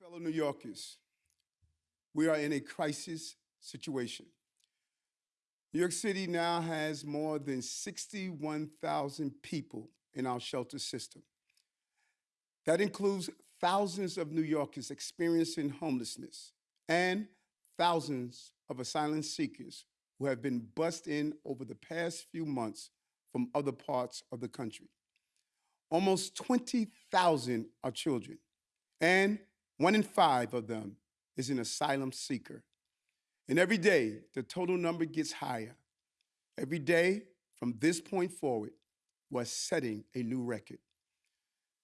Fellow New Yorkers, we are in a crisis situation. New York City now has more than 61,000 people in our shelter system. That includes thousands of New Yorkers experiencing homelessness and thousands of asylum seekers who have been bussed in over the past few months from other parts of the country. Almost 20,000 are children, and one in five of them is an asylum seeker. And every day, the total number gets higher. Every day from this point forward, we're setting a new record.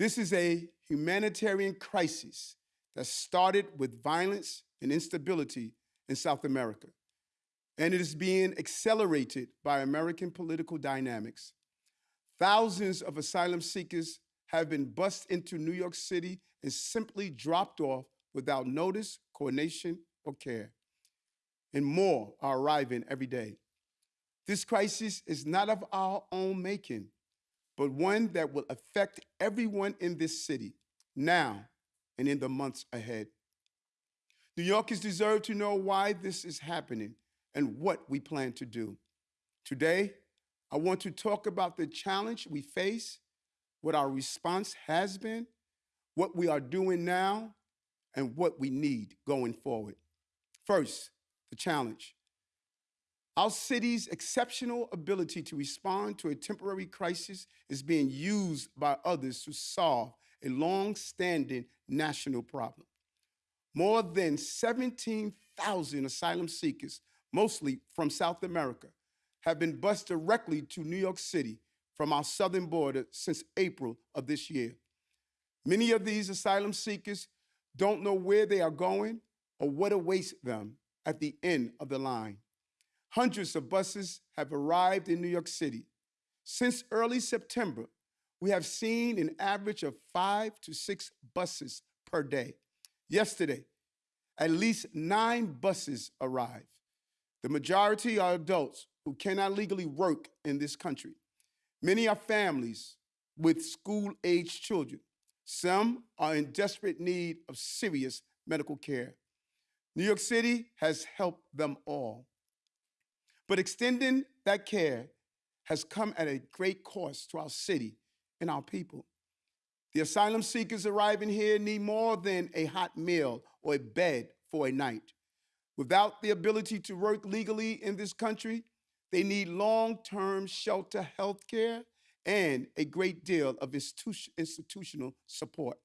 This is a humanitarian crisis that started with violence and instability in South America, and it is being accelerated by American political dynamics. Thousands of asylum seekers have been bussed into New York City and simply dropped off without notice, coordination, or care. And more are arriving every day. This crisis is not of our own making, but one that will affect everyone in this city now and in the months ahead. New Yorkers deserve to know why this is happening and what we plan to do. Today, I want to talk about the challenge we face, what our response has been, what we are doing now, and what we need going forward. First, the challenge. Our city's exceptional ability to respond to a temporary crisis is being used by others to solve a long-standing national problem. More than 17,000 asylum seekers, mostly from South America, have been bused directly to New York City from our southern border since April of this year. Many of these asylum seekers don't know where they are going or what awaits them at the end of the line. Hundreds of buses have arrived in New York City. Since early September, we have seen an average of five to six buses per day. Yesterday, at least nine buses arrived. The majority are adults who cannot legally work in this country. Many are families with school-aged children. Some are in desperate need of serious medical care. New York City has helped them all. But extending that care has come at a great cost to our city and our people. The asylum seekers arriving here need more than a hot meal or a bed for a night. Without the ability to work legally in this country, they need long-term shelter health care and a great deal of institu- institutional support.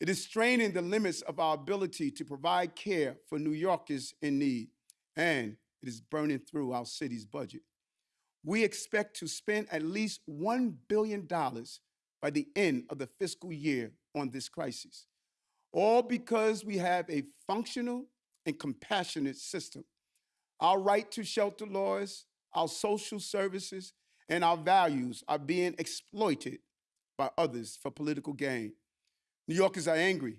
It is straining the limits of our ability to provide care for New Yorkers in need, and it is burning through our city's budget. We expect to spend at least $1 billion by the end of the fiscal year on this crisis, all because we have a functional and compassionate system. Our right to shelter laws, our social services, and our values are being exploited by others for political gain. New Yorkers are angry.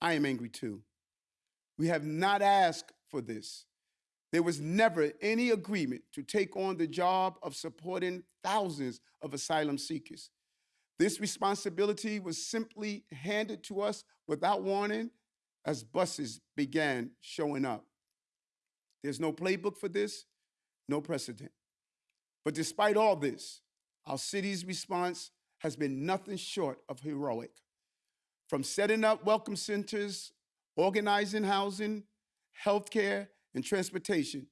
I am angry too. We have not asked for this. There was never any agreement to take on the job of supporting thousands of asylum seekers. This responsibility was simply handed to us without warning as buses began showing up. There's no playbook for this, no precedent. But despite all this, our city's response has been nothing short of heroic. From setting up welcome centers, organizing housing, healthcare, and transportation,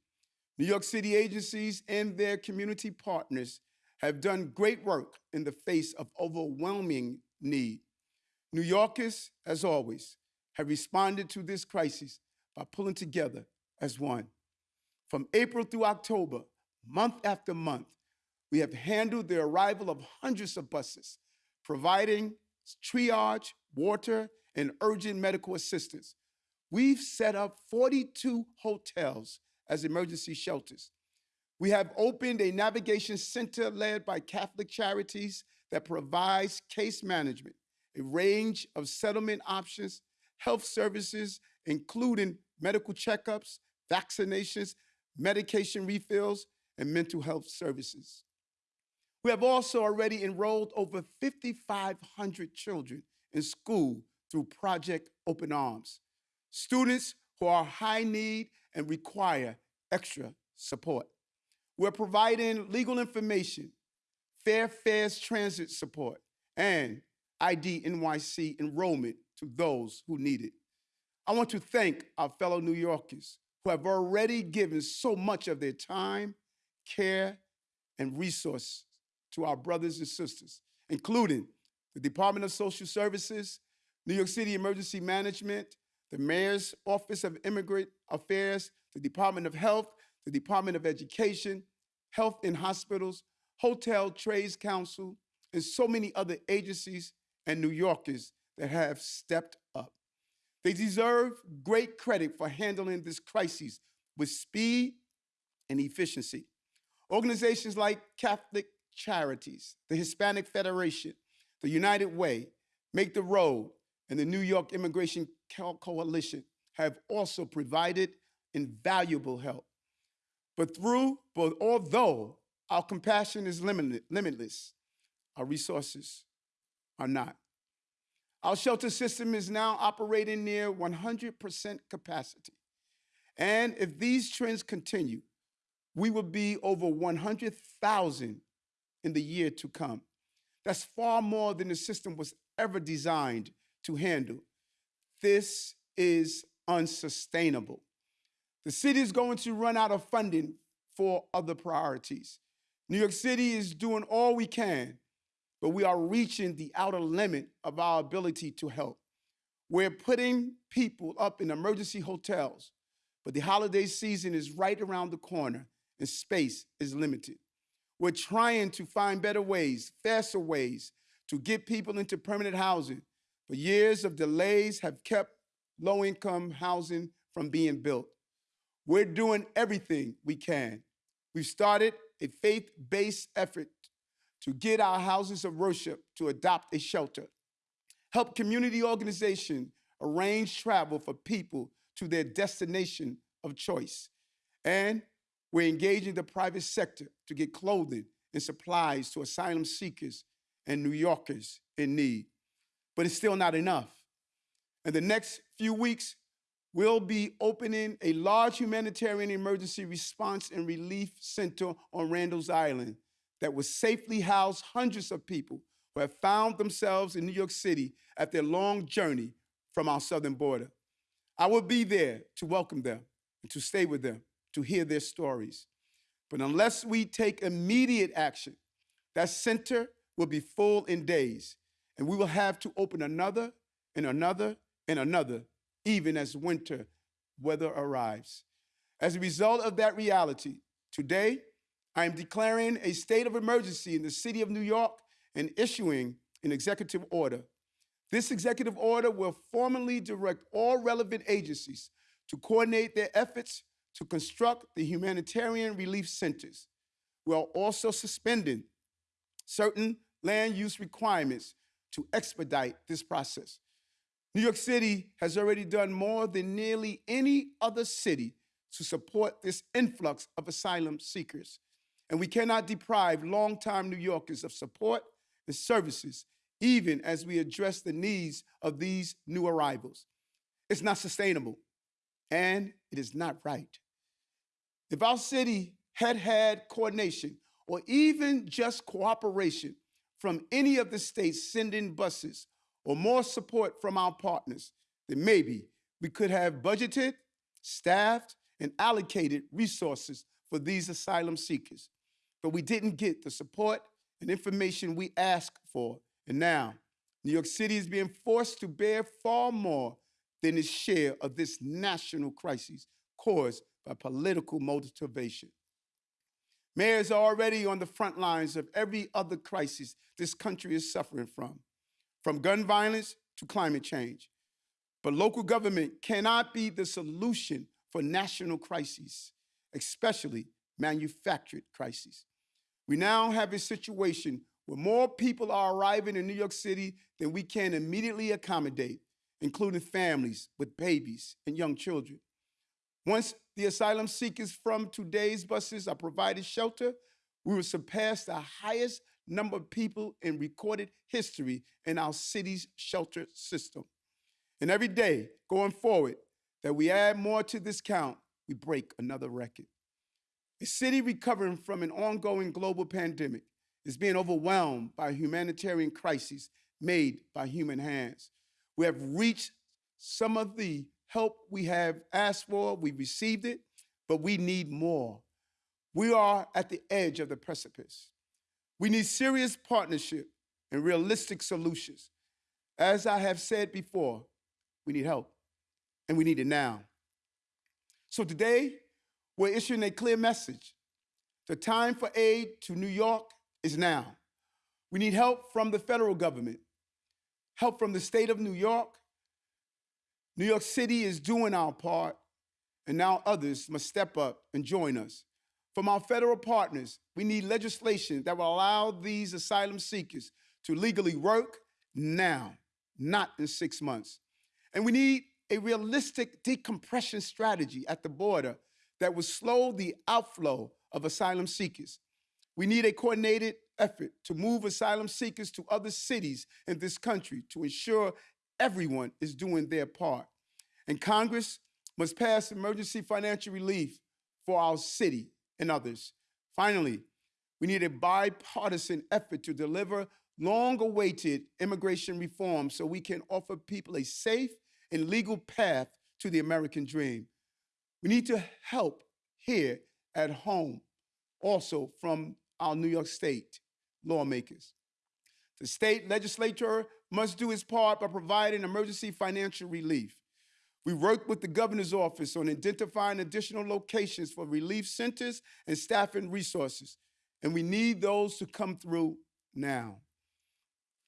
New York City agencies and their community partners have done great work in the face of overwhelming need. New Yorkers, as always, have responded to this crisis by pulling together as one. From April through October, month after month, we have handled the arrival of hundreds of buses, providing triage, water, and urgent medical assistance. We've set up 42 hotels as emergency shelters. We have opened a navigation center led by Catholic Charities that provides case management, a range of settlement options, health services, including medical checkups, vaccinations, medication refills, and mental health services. We have also already enrolled over 5,500 children in school through Project open arms. Students who are high need and require extra support. We're providing legal information, fair fares transit support, and ID NYC enrollment to those who need it. I want to thank our fellow New Yorkers who have already given so much of their time, care, and resources to our brothers and sisters, including the Department of Social Services, New York City Emergency Management, the Mayor's Office of Immigrant Affairs, the Department of Health, the Department of Education, Health and Hospitals, Hotel Trades Council, and so many other agencies and New Yorkers that have stepped. They deserve great credit for handling this crisis with speed and efficiency. Organizations like Catholic Charities, the Hispanic Federation, the United Way, Make the Road, and the New York Immigration Co- Coalition have also provided invaluable help. But through, but although our compassion is limitless, our resources are not. Our shelter system is now operating near 100% capacity. And if these trends continue, we will be over 100,000 in the year to come. That's far more than the system was ever designed to handle. This is unsustainable. The city is going to run out of funding for other priorities. New York City is doing all we can, but we are reaching the outer limit of our ability to help. We're putting people up in emergency hotels, but the holiday season is right around the corner and space is limited. We're trying to find better ways, faster ways to get people into permanent housing, but years of delays have kept low income housing from being built. We're doing everything we can. We've started a faith based effort to get our houses of worship to adopt a shelter, help community organizations arrange travel for people to their destination of choice, and we're engaging the private sector to get clothing and supplies to asylum seekers and New Yorkers in need. But it's still not enough. In the next few weeks, we'll be opening a large humanitarian emergency response and relief center on Randall's Island that will safely house hundreds of people who have found themselves in New York City at their long journey from our southern border. I will be there to welcome them and to stay with them, to hear their stories. But unless we take immediate action, that center will be full in days, and we will have to open another and another and another, even as winter weather arrives. As a result of that reality, today I am declaring a state of emergency in the city of New York and issuing an executive order. This executive order will formally direct all relevant agencies to coordinate their efforts to construct the humanitarian relief centers. We are also suspending certain land use requirements to expedite this process. New York City has already done more than nearly any other city to support this influx of asylum seekers. And we cannot deprive longtime New Yorkers of support and services, even as we address the needs of these new arrivals. It's not sustainable, and it is not right. If our city had had coordination or even just cooperation from any of the states sending buses or more support from our partners, then maybe we could have budgeted, staffed, and allocated resources for these asylum seekers. But we didn't get the support and information we asked for. And now, New York City is being forced to bear far more than its share of this national crisis caused by political motivation. Mayors are already on the front lines of every other crisis this country is suffering from, from gun violence to climate change. But local government cannot be the solution for national crises, especially manufactured crises. We now have a situation where more people are arriving in New York City than we can immediately accommodate, including families with babies and young children. Once the asylum seekers from today's buses are provided shelter, we will surpass the highest number of people in recorded history in our city's shelter system. And every day going forward that we add more to this count, we break another record. A city recovering from an ongoing global pandemic is being overwhelmed by humanitarian crises made by human hands. We have reached some of the help we have asked for, we received it, but we need more. We are at the edge of the precipice. We need serious partnership and realistic solutions. As I have said before, we need help, and we need it now. So today, we're issuing a clear message. The time for aid to New York is now. We need help from the federal government, help from the state of New York. New York City is doing our part, and now others must step up and join us. From our federal partners, we need legislation that will allow these asylum seekers to legally work now, not in six months. And we need a realistic decompression strategy at the border that will slow the outflow of asylum seekers. We need a coordinated effort to move asylum seekers to other cities in this country to ensure everyone is doing their part. And Congress must pass emergency financial relief for our city and others. Finally, we need a bipartisan effort to deliver long awaited immigration reform so we can offer people a safe and legal path to the American dream. We need to help here at home also from our New York State lawmakers. The state legislature must do its part by providing emergency financial relief. We worked with the governor's office on identifying additional locations for relief centers and staffing resources, and we need those to come through now.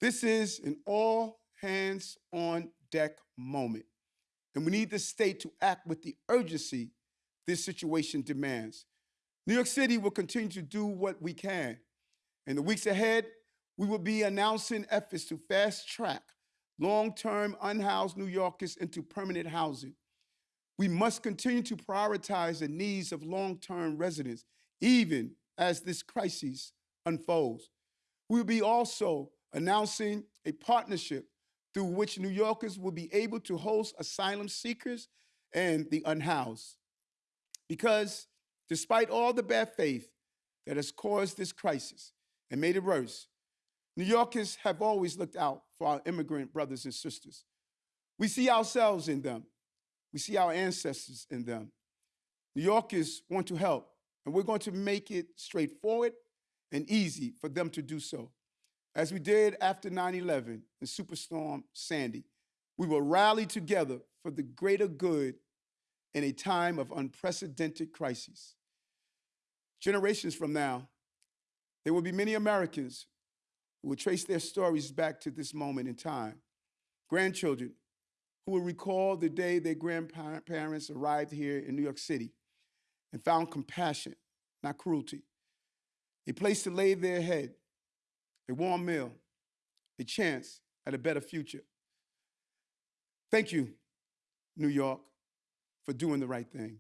This is an all hands on deck moment, and we need the state to act with the urgency this situation demands. New York City will continue to do what we can. In the weeks ahead, we will be announcing efforts to fast track long-term unhoused New Yorkers into permanent housing. We must continue to prioritize the needs of long-term residents, even as this crisis unfolds. We'll be also announcing a partnership through which New Yorkers will be able to host asylum seekers and the unhoused. Because despite all the bad faith that has caused this crisis and made it worse, New Yorkers have always looked out for our immigrant brothers and sisters. We see ourselves in them. We see our ancestors in them. New Yorkers want to help, and we're going to make it straightforward and easy for them to do so. As we did after 9 11 and Superstorm Sandy, we will rally together for the greater good in a time of unprecedented crises. Generations from now, there will be many Americans who will trace their stories back to this moment in time. Grandchildren who will recall the day their grandparents arrived here in New York City and found compassion, not cruelty, a place to lay their head, a warm meal, a chance at a better future. Thank you, New York, for doing the right thing.